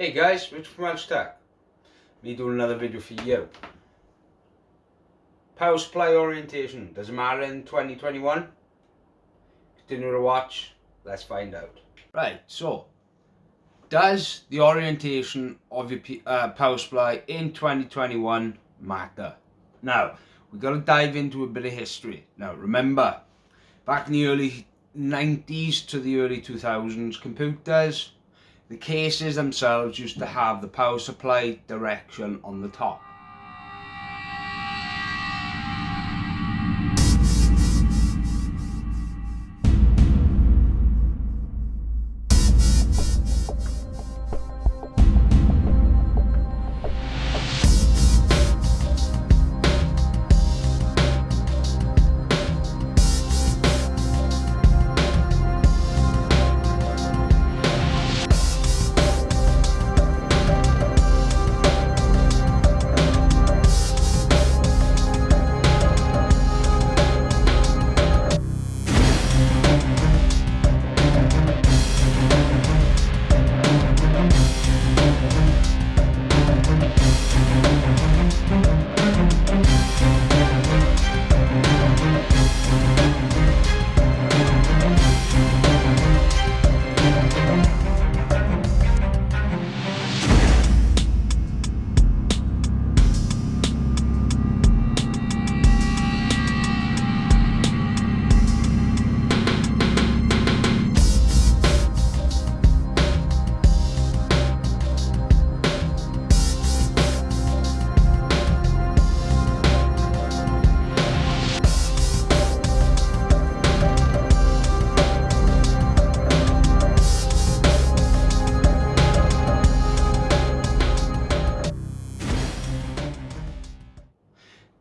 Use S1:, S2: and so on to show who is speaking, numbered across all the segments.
S1: Hey guys, Rich from Welsh Tech. Me doing another video for you. Power supply orientation, does it matter in 2021? Continue to watch, let's find out. Right, so, does the orientation of your uh, power supply in 2021 matter? Now, we've got to dive into a bit of history. Now, remember, back in the early 90s to the early 2000s, computers the cases themselves used to have the power supply direction on the top.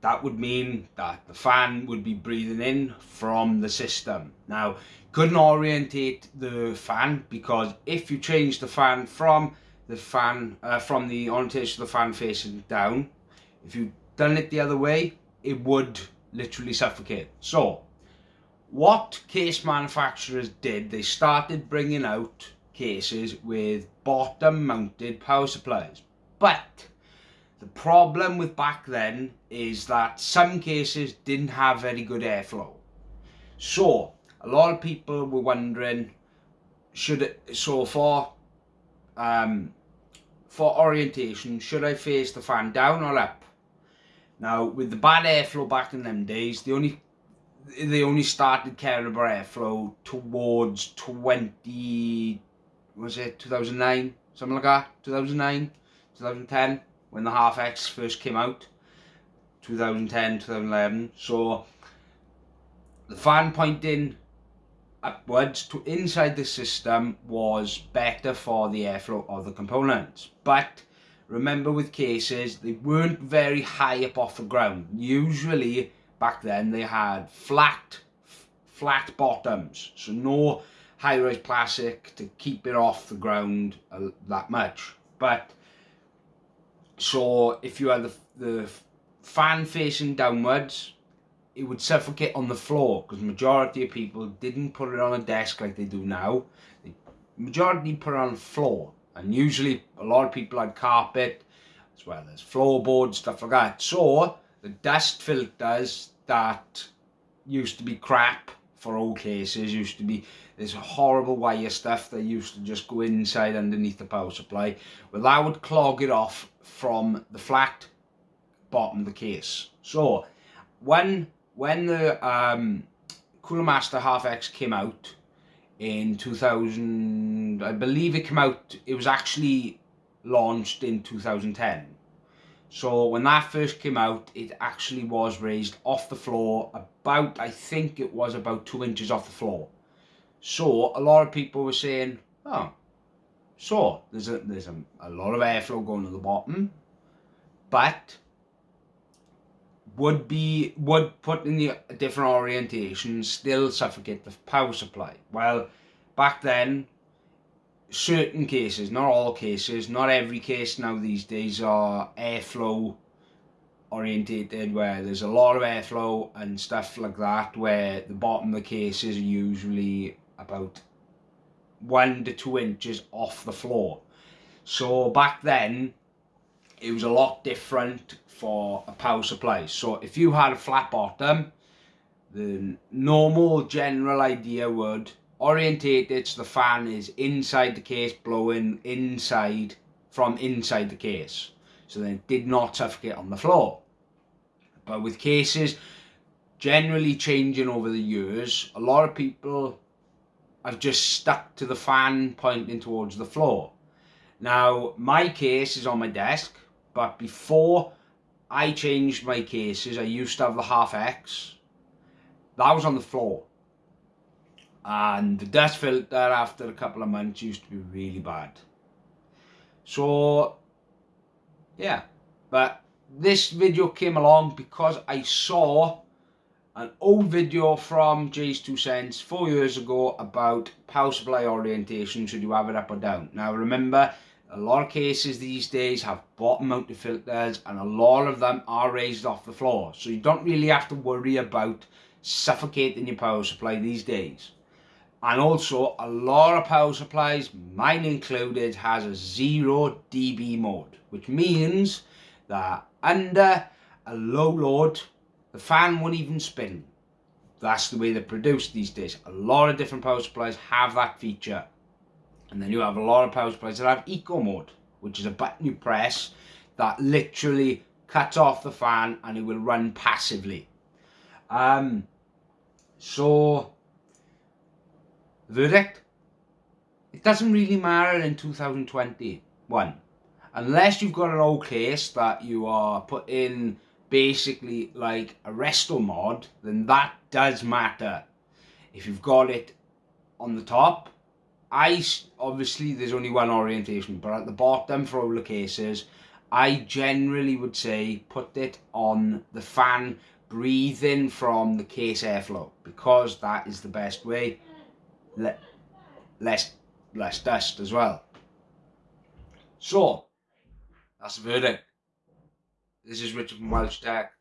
S1: That would mean that the fan would be breathing in from the system. Now, couldn't orientate the fan because if you change the fan from the fan, uh, from the orientation of the fan facing down, if you done it the other way, it would literally suffocate. So, what case manufacturers did, they started bringing out cases with bottom mounted power supplies. But problem with back then is that some cases didn't have very good airflow. So, a lot of people were wondering, should it, so for, um, for orientation, should I face the fan down or up? Now, with the bad airflow back in them days, they only they only started caring about airflow towards 20, was it 2009? Something like that? 2009? 2010? When the HAF X first came out 2010 2011 so the fan pointing upwards to inside the system was better for the airflow of the components. But remember with cases they weren't very high up off the ground. Usually back then they had flat flat bottoms. So no high-rise plastic to keep it off the ground uh, that much. But so if you had the, the fan facing downwards, it would suffocate on the floor because majority of people didn't put it on a desk like they do now. The majority put it on the floor and usually a lot of people had carpet as well as floorboards, stuff like that. So the dust filters that used to be crap for old cases used to be this horrible wire stuff that used to just go inside underneath the power supply. Well that would clog it off from the flat bottom of the case. So when when the um, Cooler Master HAF X came out in 2000 I believe it came out it was actually launched in 2010 so when that first came out, it actually was raised off the floor about, I think it was about two inches off the floor. So a lot of people were saying, oh, so there's a, there's a, a lot of airflow going to the bottom, but would be, would put in the different orientation still suffocate the power supply. Well, back then, certain cases, not all cases, not every case now these days are airflow orientated where there's a lot of airflow and stuff like that where the bottom of the cases are usually about one to two inches off the floor. So back then, it was a lot different for a power supply. So if you had a flat bottom, the normal general idea would orientate it so the fan is inside the case blowing inside from inside the case. So then it did not suffocate on the floor. But with cases generally changing over the years a lot of people have just stuck to the fan pointing towards the floor. Now my case is on my desk but before I changed my cases I used to have the HAF X. That was on the floor and the dust filter after a couple of months used to be really bad. So yeah. But this video came along because I saw an old video from JayzTwoCents four years ago about power supply orientation should you have it up or down? Now remember a lot of cases these days have bottom mounted filters and a lot of them are raised off the floor. So you don't really have to worry about suffocating your power supply these days and also a lot of power supplies mine included has a 0 dB mode which means that under a low load the fan won't even spin. That's the way they're produced these days. A lot of different power supplies have that feature. And then you have a lot of power supplies that have eco mode which is a button you press that literally cuts off the fan and it will run passively. Um so verdict? It doesn't really matter in 2021 unless you've got an old case that you are put in basically like a resto mod then that does matter. If you've got it on the top I obviously there's only one orientation but at the bottom for all the cases I generally would say put it on the fan breathing from the case airflow because that is the best way le less less dust as well. So that's the verdict. This is Richard from Welsh Tech.